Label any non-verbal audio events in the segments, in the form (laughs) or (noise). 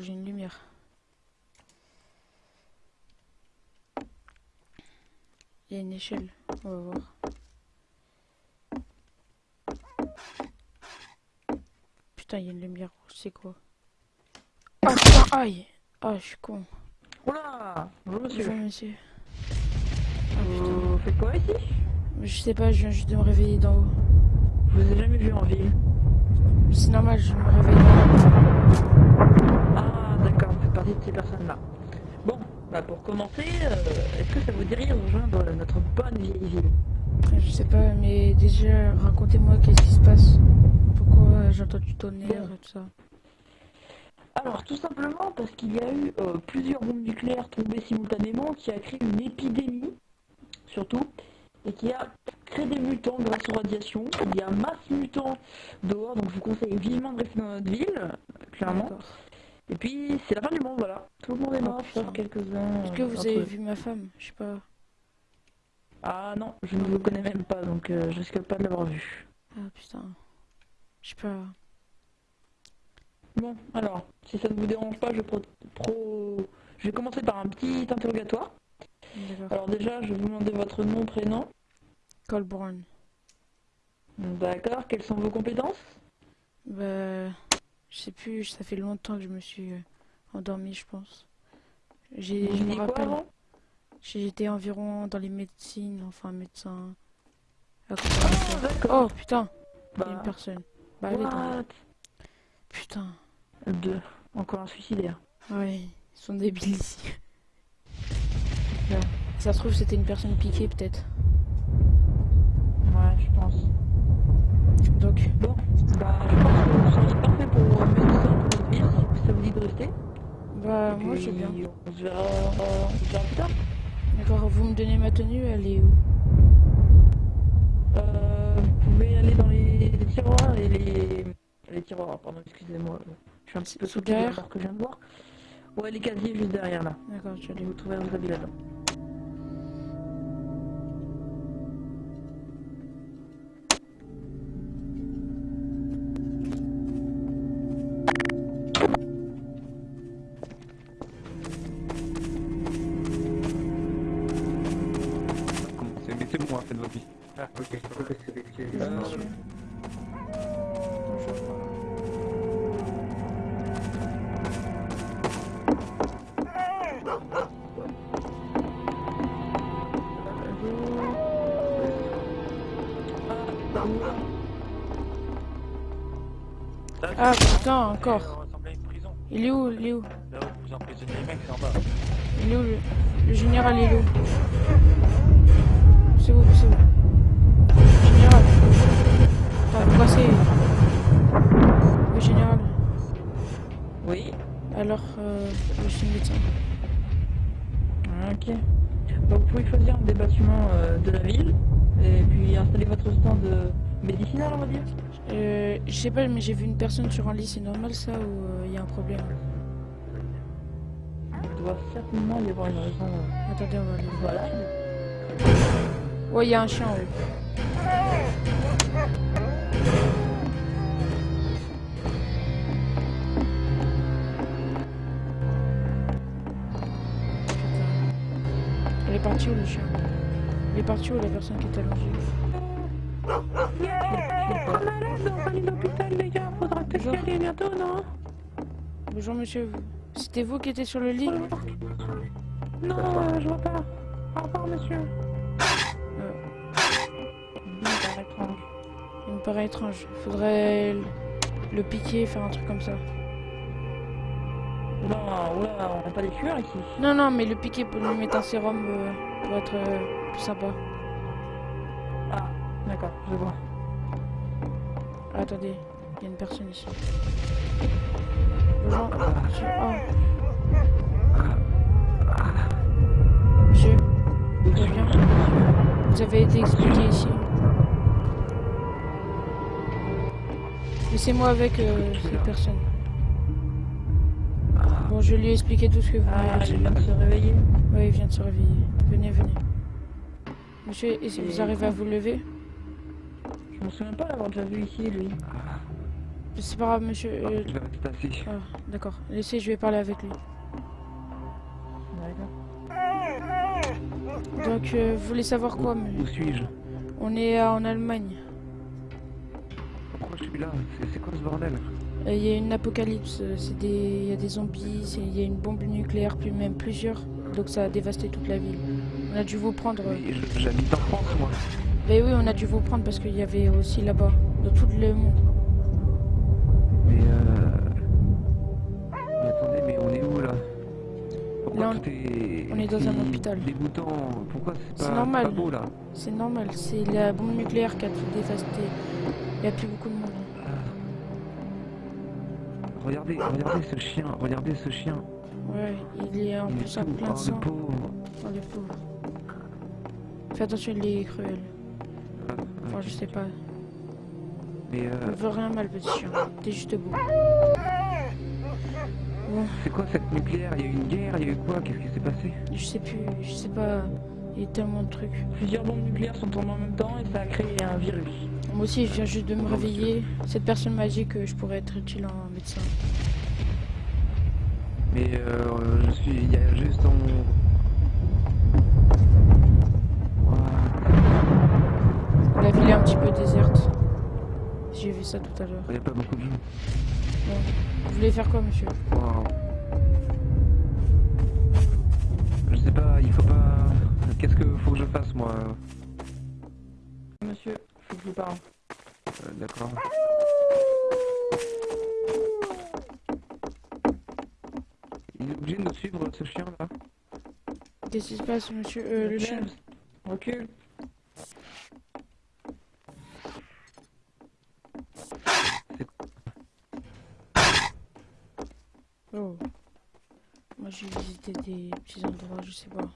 J'ai une lumière. Il y a une échelle, on va voir. Putain, il y a une lumière, c'est quoi? Ah putain, aïe Ah, je suis con. Oula Bonjour monsieur. Bonjour monsieur. Vous faites quoi ici? Je sais pas, je viens juste de me réveiller d'en haut. Je vous ai jamais vu en ville? C'est normal, je me réveille d'en haut. Ah d'accord, vous faites partie de ces personnes-là. Bon, bah pour commencer, euh, est-ce que ça vous dirait de rejoindre notre bonne vieille ville? Je sais pas, mais déjà, racontez-moi qu'est-ce qui se passe. Pourquoi j'entends du tonnerre et tout ça. Alors tout simplement parce qu'il y a eu euh, plusieurs bombes nucléaires tombées simultanément qui a créé une épidémie, surtout, et qui a créé des mutants grâce aux radiations. Il y a masse mutants dehors, donc je vous conseille vivement de rester dans notre ville, clairement. Et puis c'est la fin du monde, voilà. Tout le monde est Oh, mort, sauf putain. quelques-uns. Est-ce que vous avez eux. vu ma femme? Je sais pas. Ah non, je ne vous connais même pas, donc euh, je risque pas de l'avoir vu. Ah putain. Je sais pas. Bon, alors, si ça ne vous dérange pas, je, pro- pro- je vais commencer par un petit interrogatoire. Alors déjà, je vais vous demander votre nom, prénom. Colborn. D'accord, quelles sont vos compétences? Bah. Je sais plus, ça fait longtemps que je me suis euh, endormi, je pense. J'ai, je me rappelle. J'étais environ dans les médecines, enfin médecin. ça. D'accord. Oh putain, a une Bah, personne. Bah dans- Putain. Deux. Encore un suicidaire. Ouais, ils sont débiles ici. Là. Ça se trouve, c'était une personne piquée, peut-être. Ouais, je pense. Donc, Bon, bah, je pense que vous ça vous dit de rester. bah, moi, veux bien. On se verra, on se verra plus tard. D'accord, vous me donnez ma tenue, elle est où Euh, vous pouvez aller dans les, les tiroirs et les... Les tiroirs, pardon, excusez-moi. Je suis un petit peu derrière alors que je viens de voir. Ouais, les casiers juste derrière là. D'accord, je Et l'ai. vous trouverez vos habits là-dedans. Vie. Ah, ok, que c'est. Bonjour. Ah putain, encore. Il est où Il est où Là où vous emprisonnez les mecs, c'est en bas. Il est où le, le général il est où? C'est où C'est où Général Attends, pourquoi c'est Le général Oui. Alors, euh, je suis médecin. Ok. Donc, vous pouvez choisir un des bâtiments euh, de la ville et puis installer votre stand euh, médicinal, on va dire. Euh, je sais pas, mais j'ai vu une personne sur un lit, c'est normal ça ou il y a un problème? Il doit certainement y avoir une raison. euh, Attendez, on va aller voir. Voilà. Ouais, il y a un chien en. Elle est partie où le chien? Il est parti où la personne qui est allongée? L'hôpital, les gars. Faudra peut-être y aller bientôt, non Bonjour monsieur, c'était vous qui étiez sur le lit? Non, je vois pas. Au revoir, monsieur. Paraît étrange. Faudrait le- piquer, faire un truc comme ça. Oula, oula, on n'a pas des tueurs ici. Non, non, mais le piquer pour lui mettre un sérum euh, pour être euh, plus sympa. Ah, d'accord, je vois. Ah, attendez, il y a une personne ici. Bonjour, monsieur. Oh. Vous avez été expliqué ici. Laissez-moi avec euh, cette personne. Bon, je lui ai expliqué tout ce que vous Ah, m'avez dit. viens de se réveiller. Oui, il vient de se réveiller. Venez, venez. Monsieur, est-ce que vous Et- arrivez à vous lever? Je me souviens pas l'avoir déjà vu ici, lui. C'est pas grave, monsieur. Ah, euh, Je vais rester assis. ah, D'accord. Laissez, je vais parler avec lui. D'accord. Donc, euh, vous voulez savoir quoi mais- Où suis-je? On est en Allemagne. Là C'est quoi ce bordel? Euh, Il y a une apocalypse. euh, C'est des, il y a des zombies. Il y a une bombe nucléaire, puis même plusieurs. Donc ça a dévasté toute la ville. On a dû vous prendre. J'habite en France, moi. Mais oui, on a dû vous prendre parce qu'il y avait aussi là-bas, dans tout le monde. Mais euh... Mais attendez, mais on est où là? Pourquoi Là, on- tout est... on est dans un hôpital. Dégoûtant. Pourquoi c'est C'est pas, normal. pas beau là? C'est normal, c'est la bombe nucléaire qui a tout dévasté. Il n'y a plus beaucoup de monde. Regardez, regardez ce chien, regardez ce chien. Ouais, il est en Il est plus tout- plein oh, de le sang. pauvre. Oh, le pauvre. Fais attention, il est cruel. Ah, Enfin, ok. je sais pas. Mais euh, ne veut rien mal, petit chien. T'es juste beau. Bon, c'est quoi cette nucléaire? Il y a eu une guerre, il y a eu quoi? Qu'est-ce qui s'est passé? Je sais plus, je sais pas. Il y a tellement de trucs. Plusieurs bombes nucléaires sont tombées en même temps et ça a créé un virus. Moi aussi, je viens juste de me réveiller. Cette personne m'a dit que je pourrais être utile en médecin. Mais euh, je suis, il y a juste en... La ville est un petit peu déserte. J'ai vu ça tout à l'heure. Il n'y a pas beaucoup de gens. Vous voulez faire quoi, monsieur? Waouh. Je sais pas, il faut pas... Qu'est-ce que faut que je fasse moi? Monsieur, Euh, D'accord. Il est obligé de nous suivre ce chien là Qu'est-ce qui se passe, monsieur? Euh, Le chien Recule. Oh. Moi, j'ai visité des petits endroits, je sais pas.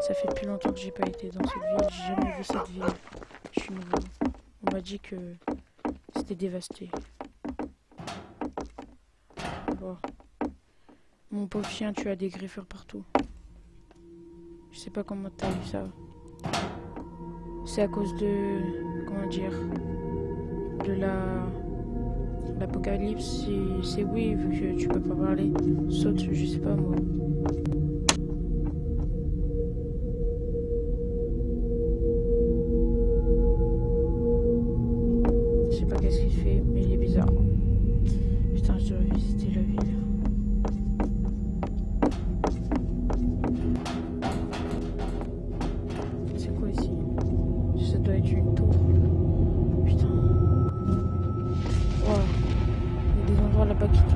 Ça fait depuis longtemps que j'ai pas été dans cette ville. J'ai jamais vu cette ville. On m'a dit que c'était dévasté. Bon. Mon pauvre chien, tu as des griffures partout. Je sais pas comment t'as eu ça. C'est à cause de. Comment dire De la. L'apocalypse, c'est- c'est oui, vu que tu peux pas parler. Saute, je sais pas moi. Enlever.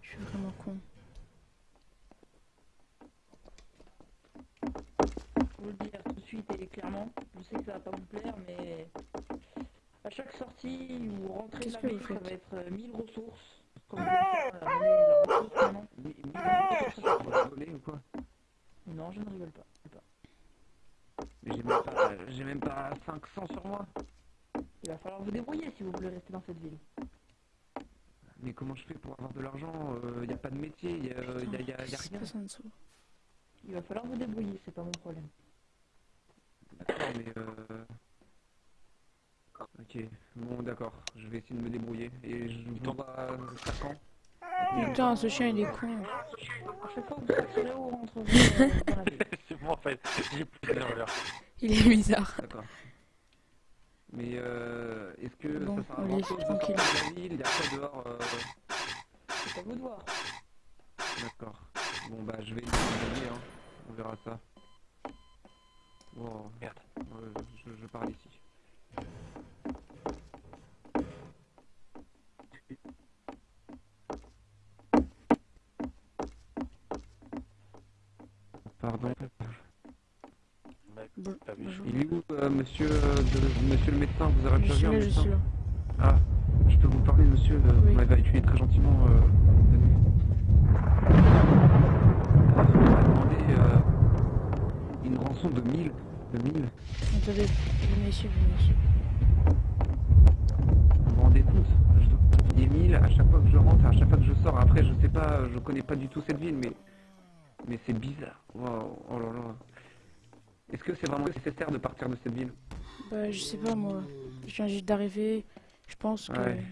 Je suis vraiment con. Pour le dire tout de suite et clairement, je sais que ça va pas vous plaire, mais chaque sortie ou rentrée de la vous ça va être euh, 1000 ressources. Comme vous le savez, on a ramené la ressource maintenant. Mais, mais on va voler ou quoi? Non, je ne rigole pas. Mais j'ai même pas, j'ai même pas 500 sur moi. Il va falloir vous débrouiller si vous voulez rester dans cette ville. Mais comment je fais pour avoir de l'argent? Il n'y a pas de métier, il n'y a, y a, y rien. passe en dessous Il va falloir vous débrouiller, c'est pas mon problème. D'accord, mais euh... Ok, bon d'accord, je vais essayer de me débrouiller. Et je vous dois 5 ans. Putain, ce chien il est con. À chaque fois que vous rentrerez euh, la (laughs) ville. C'est moi en fait, j'ai plus d'erreur. Il est bizarre. D'accord. Mais euh, est-ce que Bon, ça sert à on grand chose de tranquille. sortir de la ville? Il y a quoi dehors euh, C'est à vous de voir. D'accord. Bon bah je vais essayer, hein. on verra ça. Bon, merde, je, je parle ici. Bon. Il est où euh, monsieur, euh, de- monsieur le médecin Vous avez Je suis là, je médecin suis là. Ah, je peux vous parler monsieur, euh, Oui. vous m'avez accueilli très gentiment. Euh, venez. Euh, on m'a demandé euh, une rançon de 1000 De 1000 Attendez, venez ici, venez ici. Vous vous rendez compte Je dois payer 1000 à chaque fois que je rentre, à chaque fois que je sors. Après, je sais pas, je connais pas du tout cette ville, mais mais c'est bizarre. Waouh, oh là là. Est-ce que c'est vraiment nécessaire de partir de cette ville? Bah, je sais pas moi. Je viens juste d'arriver. Je pense que. Ouais.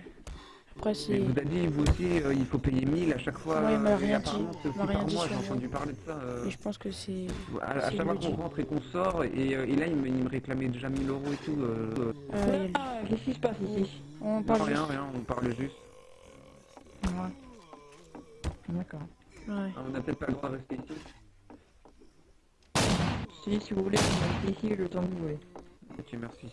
Après, Mais c'est. vous a dit, vous aussi, euh, il faut payer 1000 à chaque fois. Ouais, il m'a et rien dit. Il m'a rien par dit j'ai entendu parler de ça. euh, Et je pense que c'est. à, chaque fois qu'on rentre et qu'on sort, et, euh, et là, il me, il me réclamait déjà 1000 euros et tout. euh, euh, Euh, il- Ah, qu'est-ce qui se passe ici? On non, parle rien, juste. rien, on parle juste. Ouais. D'accord. Ouais. Ah, on n'a peut-être pas le droit de rester ici. Si, si vous voulez, on ici le temps que vous voulez. Ok, merci.